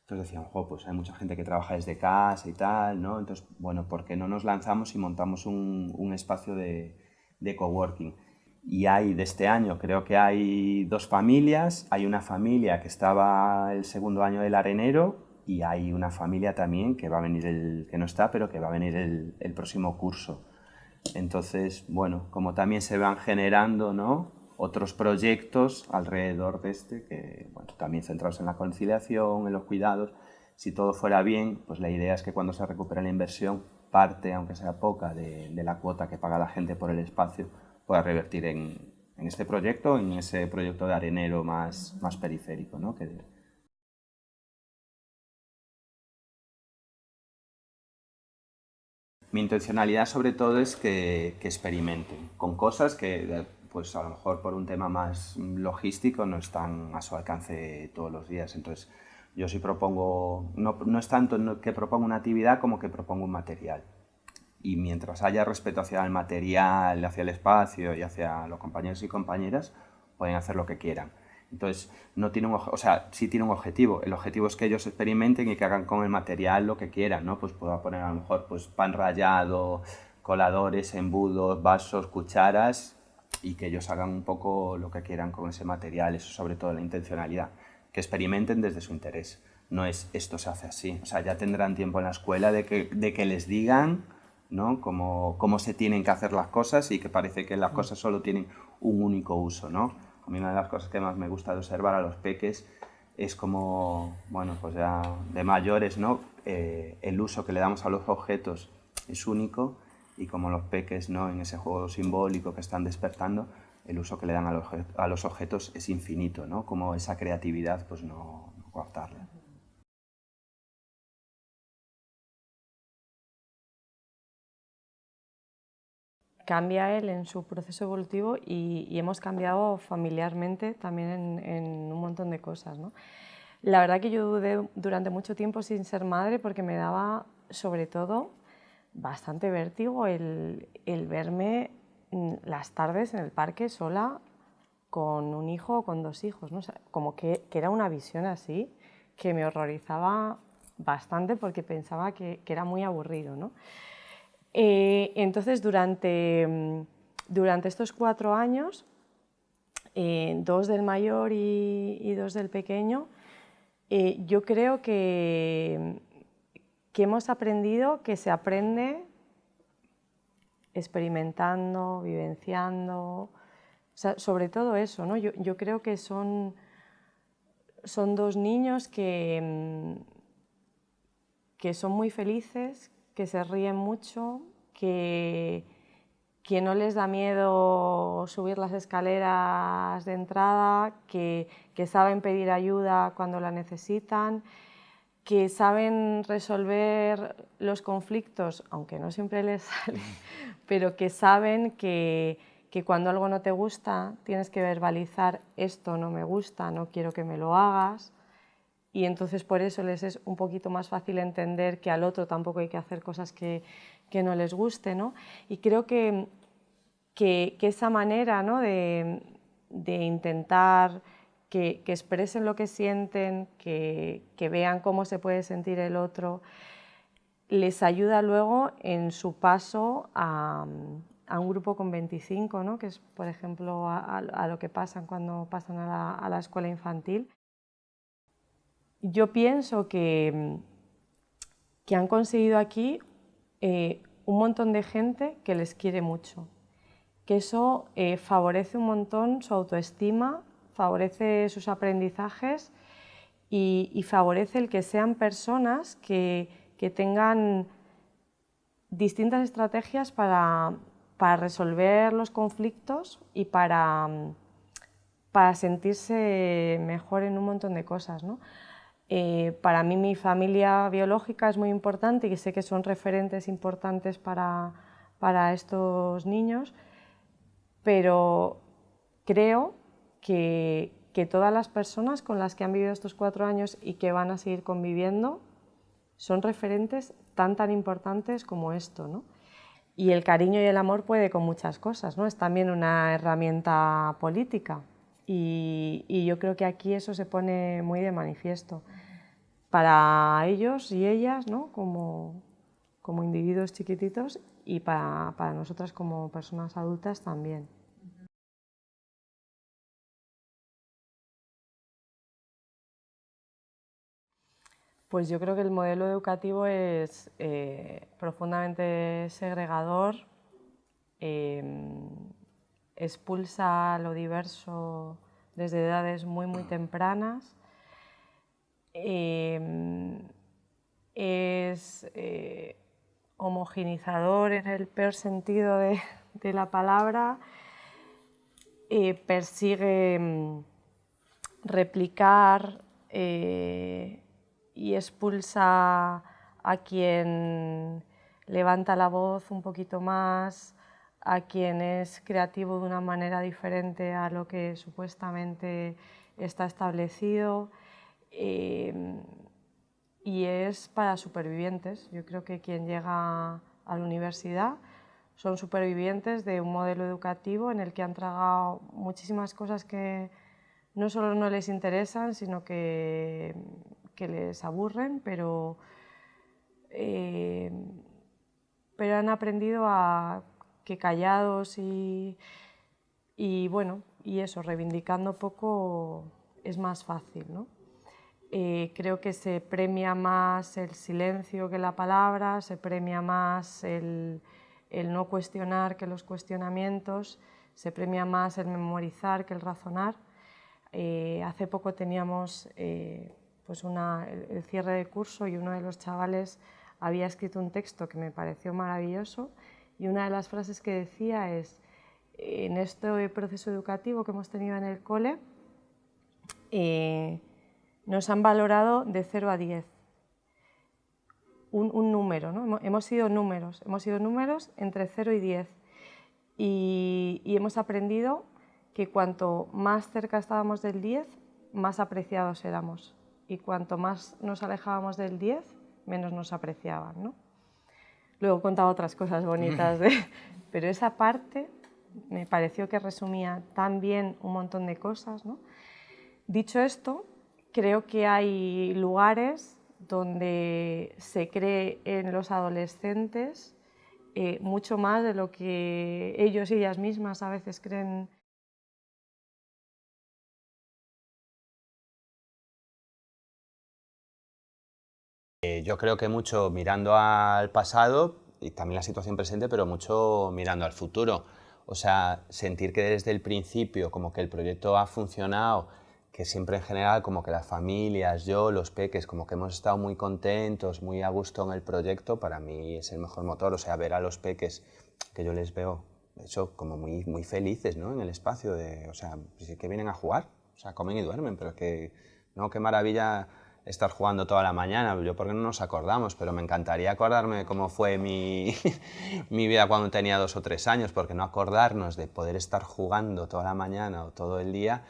Entonces decían, jo, pues hay mucha gente que trabaja desde casa y tal, ¿no? Entonces, bueno, ¿por qué no nos lanzamos y montamos un, un espacio de, de coworking? Y hay, de este año, creo que hay dos familias. Hay una familia que estaba el segundo año del arenero y hay una familia también que va a venir, el, que no está, pero que va a venir el, próximo curso. Entonces, bueno, como también se van generando, ¿no? otros proyectos alrededor de este, que también centrados en la conciliación, en los cuidados. Si todo fuera bien, pues la idea es que cuando se recupere la inversión, parte, aunque sea poca, de la cuota que paga la gente por el espacio, pueda revertir en, en, este proyecto, en ese proyecto de arenero más, más periférico. ¿no? Que, mi intencionalidad sobre todo es que, que experimenten con cosas que pues a lo mejor por un tema más logístico no están a su alcance todos los días. Entonces, yo sí propongo, no, no es tanto que propongo una actividad como que propongo un material. Y mientras haya respeto hacia el material, hacia el espacio y hacia los compañeros y compañeras, pueden hacer lo que quieran. Entonces, no tiene un, o sea, sí tiene un objetivo. El objetivo es que ellos experimenten y que hagan con el material lo que quieran, ¿no? Pues puedo poner a lo mejor pues, pan rallado, coladores, embudos, vasos, cucharas, y que ellos hagan un poco lo que quieran con ese material, eso sobre todo la intencionalidad, que experimenten desde su interés. No es esto se hace así, o sea, ya tendrán tiempo en la escuela de que, de que les digan ¿no? cómo, cómo se tienen que hacer las cosas y que parece que las mm. cosas solo tienen un único uso. ¿no? A mí una de las cosas que más me gusta de observar a los peques es como, bueno, pues ya de mayores, ¿no? Eh, el uso que le damos a los objetos es único y como los peques ¿no? en ese juego simbólico que están despertando, el uso que le dan a los, a los objetos es infinito, ¿no? como esa creatividad pues no, no coartarla.
Cambia él en su proceso evolutivo y, y hemos cambiado familiarmente también en, en, un montón de cosas. ¿no? La verdad que yo dudé durante mucho tiempo sin ser madre porque me daba sobre todo bastante vértigo el, el, verme las tardes en el parque sola con un hijo o con dos hijos, ¿no? como que, que, era una visión así que me horrorizaba bastante porque pensaba que, que era muy aburrido. ¿no? Eh, entonces, durante, durante estos cuatro años, eh, dos del mayor y, dos del pequeño, eh, yo creo que que hemos aprendido que se aprende experimentando, vivenciando, sobre todo eso, ¿no? yo, creo que son, son dos niños que, mm, que son muy felices, que se ríen mucho, que, que no les da miedo subir las escaleras de entrada, que, que saben pedir ayuda cuando la necesitan, que saben resolver los conflictos, aunque no siempre les sale, pero que saben que, que, cuando algo no te gusta tienes que verbalizar esto no me gusta, no quiero que me lo hagas y entonces por eso les es un poquito más fácil entender que al otro tampoco hay que hacer cosas que, que no les guste. ¿no? Y creo que, que, esa manera ¿no? de, de intentar que, expresen lo que sienten, que, vean cómo se puede sentir el otro, les ayuda luego en su paso a, un grupo con 25, ¿no? que es, por ejemplo, a, lo que pasan cuando pasan a la, escuela infantil. Yo pienso que, que han conseguido aquí eh, un montón de gente que les quiere mucho, que eso eh, favorece un montón su autoestima, favorece sus aprendizajes y, favorece el que sean personas que, tengan distintas estrategias para, resolver los conflictos y para, para, sentirse mejor en un montón de cosas. Eh, para mí mi familia biológica es muy importante y sé que son referentes importantes para, para estos niños, pero creo que, todas las personas con las que han vivido estos cuatro años y que van a seguir conviviendo son referentes tan tan importantes como esto. ¿no? Y el cariño y el amor puede con muchas cosas, ¿no? es también una herramienta política y, yo creo que aquí eso se pone muy de manifiesto para ellos y ellas ¿no? como, como individuos chiquititos y para, para nosotras como personas adultas también. Pues yo creo que el modelo educativo es eh, profundamente segregador, em, expulsa lo diverso desde edades muy, muy tempranas, em, es eh, homogenizador en el peor sentido de, la palabra, eh, persigue em, replicar y expulsa a quien levanta la voz un poquito más, a quien es creativo de una manera diferente a lo que supuestamente está establecido. Em, y es para supervivientes. Yo creo que quien llega a la universidad son supervivientes de un modelo educativo en el que han tragado muchísimas cosas que no solo no les interesan, sino que que les aburren, pero, eh, pero han aprendido a que callados y, y, bueno, y eso, reivindicando poco es más fácil. ¿no? Eh, creo que se premia más el silencio que la palabra, se premia más el, el no cuestionar que los cuestionamientos, se premia más el memorizar que el razonar. Eh, hace poco teníamos pues el, cierre de curso y uno de los chavales había escrito un texto que me pareció maravilloso y una de las frases que decía es, en este proceso educativo que hemos tenido en el cole, eh, nos han valorado de 0 a 10. Un, número, ¿no? hemos sido números, hemos sido números entre 0 y 10 y, y hemos aprendido que cuanto más cerca estábamos del 10, más apreciados éramos y cuanto más nos alejábamos del 10, menos nos apreciaban. ¿no? Luego contaba otras cosas bonitas, pero esa parte me pareció que resumía tan bien un montón de cosas. ¿no? Dicho esto, creo que hay lugares donde se cree en los adolescentes eh, mucho más de lo que ellos y ellas mismas a veces creen
yo creo que mucho mirando al pasado y también la situación presente, pero mucho mirando al futuro. O sea, sentir que desde el principio como que el proyecto ha funcionado, que siempre en general como que las familias, yo, los peques, como que hemos estado muy contentos, muy a gusto en el proyecto, para mí es el mejor motor. O sea, ver a los peques que yo les veo, eso, como muy, muy felices ¿no? en el espacio, de, o sea, pues que vienen a jugar, o sea, comen y duermen, pero es que, no, qué maravilla estar jugando toda la mañana, yo porque no nos acordamos, pero me encantaría acordarme cómo fue mi, mi vida cuando tenía dos o tres años, porque no acordarnos de poder estar jugando toda la mañana o todo el día,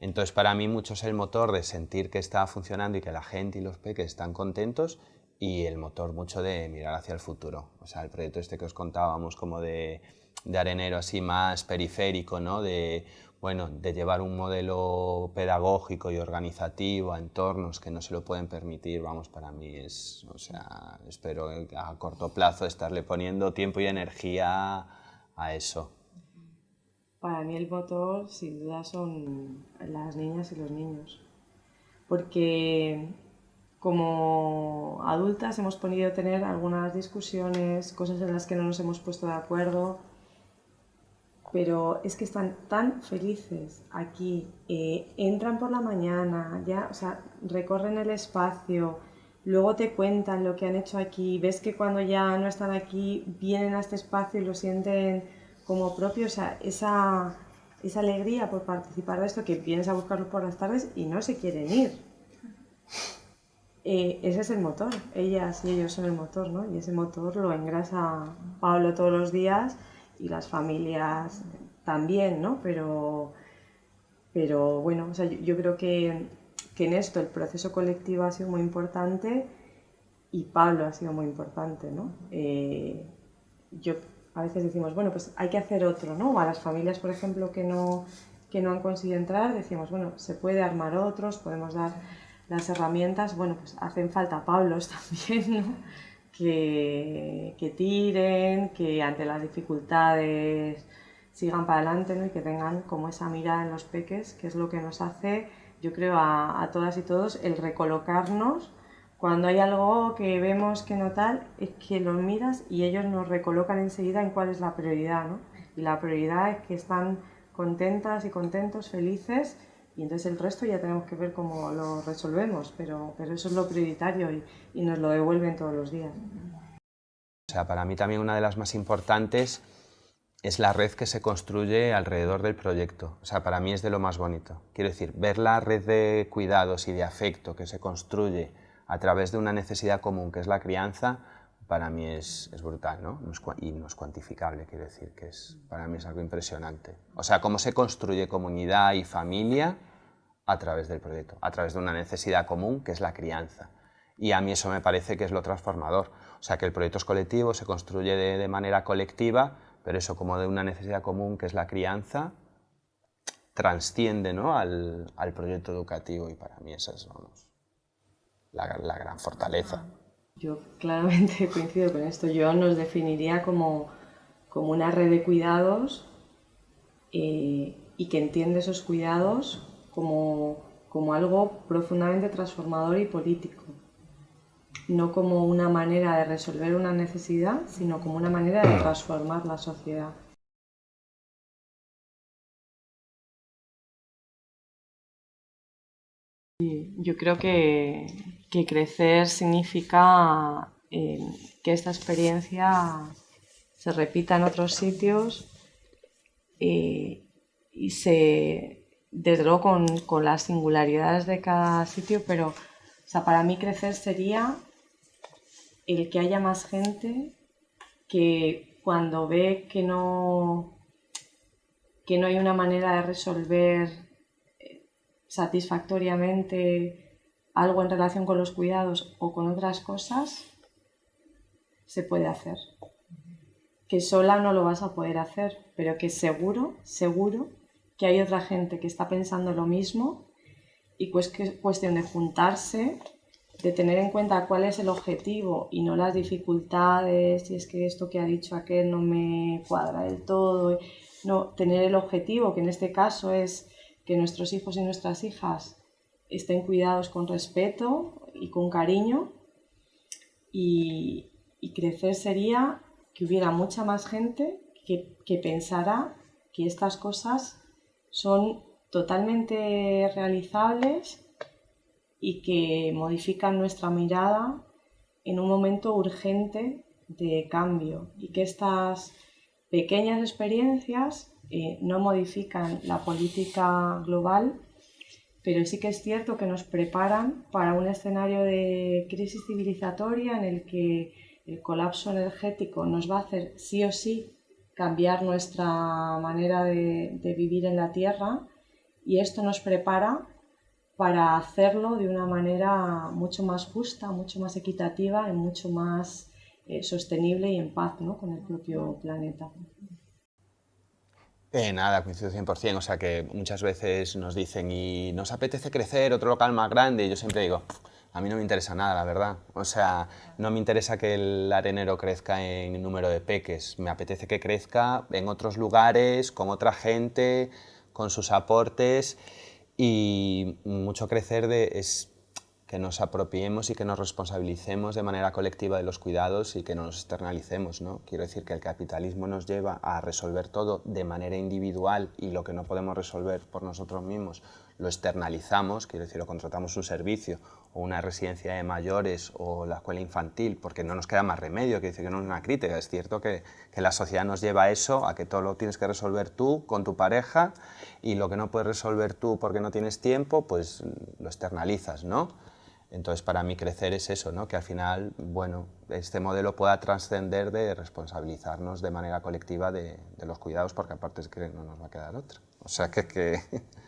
entonces para mí mucho es el motor de sentir que está funcionando y que la gente y los peques están contentos y el motor mucho de mirar hacia el futuro. O sea, el proyecto este que os contábamos como de, de arenero así más periférico, ¿no? De bueno, de llevar un modelo pedagógico y organizativo a entornos que no se lo pueden permitir, vamos, para mí es, o sea, espero a corto plazo estarle poniendo tiempo y energía a eso.
Para mí el motor sin duda son las niñas y los niños, porque como adultas hemos podido tener algunas discusiones, cosas en las que no nos hemos puesto de acuerdo, pero es que están tan felices aquí, eh, entran por la mañana, ya, o sea, recorren el espacio, luego te cuentan lo que han hecho aquí, ves que cuando ya no están aquí vienen a este espacio y lo sienten como propio, o sea, esa, esa alegría por participar de esto, que vienes a buscarlo por las tardes y no se quieren ir. Eh, ese es el motor, ellas y ellos son el motor, ¿no? Y ese motor lo engrasa Pablo todos los días y las familias también, ¿no? Pero, pero bueno, o sea, yo, creo que, que, en esto el proceso colectivo ha sido muy importante y Pablo ha sido muy importante, ¿no? Eh, yo a veces decimos, bueno, pues hay que hacer otro, ¿no? O a las familias, por ejemplo, que no, que no han conseguido entrar, decimos, bueno, se puede armar otros, podemos dar las herramientas, bueno, pues hacen falta Pablos también, ¿no? Que, tiren, que ante las dificultades sigan para adelante ¿no? y que tengan como esa mirada en los peques, que es lo que nos hace, yo creo, a, todas y todos el recolocarnos cuando hay algo que vemos que no tal, es que los miras y ellos nos recolocan enseguida en cuál es la prioridad, ¿no? Y la prioridad es que están contentas y contentos, felices y entonces el resto ya tenemos que ver cómo lo resolvemos, pero, pero eso es lo prioritario y, y nos lo devuelven todos los días.
O sea, para mí también una de las más importantes es la red que se construye alrededor del proyecto. O sea, para mí es de lo más bonito. Quiero decir, ver la red de cuidados y de afecto que se construye a través de una necesidad común que es la crianza, para mí es, es brutal, ¿no? Y no es cuantificable, quiero decir, que es, para mí es algo impresionante. O sea, cómo se construye comunidad y familia a través del proyecto, a través de una necesidad común que es la crianza. Y a mí eso me parece que es lo transformador. O sea, que el proyecto es colectivo, se construye de, manera colectiva, pero eso como de una necesidad común que es la crianza, transciende ¿no? al, al, proyecto educativo y para mí esa es vamos, la, la, gran fortaleza.
Yo claramente coincido con esto. Yo nos definiría como, como una red de cuidados eh, y que entiende esos cuidados como, algo profundamente transformador y político. No como una manera de resolver una necesidad, sino como una manera de transformar la sociedad. Yo creo que, crecer significa eh, que esta experiencia se repita en otros sitios eh, y se, desde luego con, las singularidades de cada sitio, pero para mí crecer sería el que haya más gente que cuando ve que no, que no hay una manera de resolver eh, satisfactoriamente algo en relación con los cuidados o con otras cosas, se puede hacer. Que sola no lo vas a poder hacer, pero que seguro, seguro que hay otra gente que está pensando lo mismo y pues que es cuestión de juntarse, de tener en cuenta cuál es el objetivo y no las dificultades, si es que esto que ha dicho aquel no me cuadra del todo, no, tener el objetivo, que en este caso es que nuestros hijos y nuestras hijas estén cuidados con respeto y con cariño y, crecer sería que hubiera mucha más gente que, que pensara que estas cosas son totalmente realizables y que modifican nuestra mirada en un momento urgente de cambio y que estas pequeñas experiencias eh, no modifican la política global, pero sí que es cierto que nos preparan para un escenario de crisis civilizatoria en el que el colapso energético nos va a hacer sí o sí cambiar nuestra manera de, vivir en la Tierra y esto nos prepara para hacerlo de una manera mucho más justa, mucho más equitativa y mucho más eh, sostenible y en paz con el propio planeta.
Eh, nada, coincido 100%, o sea que muchas veces nos dicen y nos apetece crecer otro local más grande y yo siempre digo, a mí no me interesa nada, la verdad. O sea, no me interesa que el arenero crezca en número de peques, me apetece que crezca en otros lugares, con otra gente, con sus aportes y mucho crecer de, es que nos apropiemos y que nos responsabilicemos de manera colectiva de los cuidados y que no nos externalicemos. ¿no? Quiero decir que el capitalismo nos lleva a resolver todo de manera individual y lo que no podemos resolver por nosotros mismos lo externalizamos, quiero decir, lo contratamos un servicio o una residencia de mayores o la escuela infantil, porque no nos queda más remedio, quiero decir que no es una crítica, es cierto que, que la sociedad nos lleva a eso, a que todo lo tienes que resolver tú con tu pareja y lo que no puedes resolver tú porque no tienes tiempo, pues lo externalizas, ¿no? Entonces, para mí crecer es eso, ¿no? que al final, bueno, este modelo pueda trascender de responsabilizarnos de manera colectiva de, los cuidados, porque aparte es que no nos va a quedar otra. O sea que... que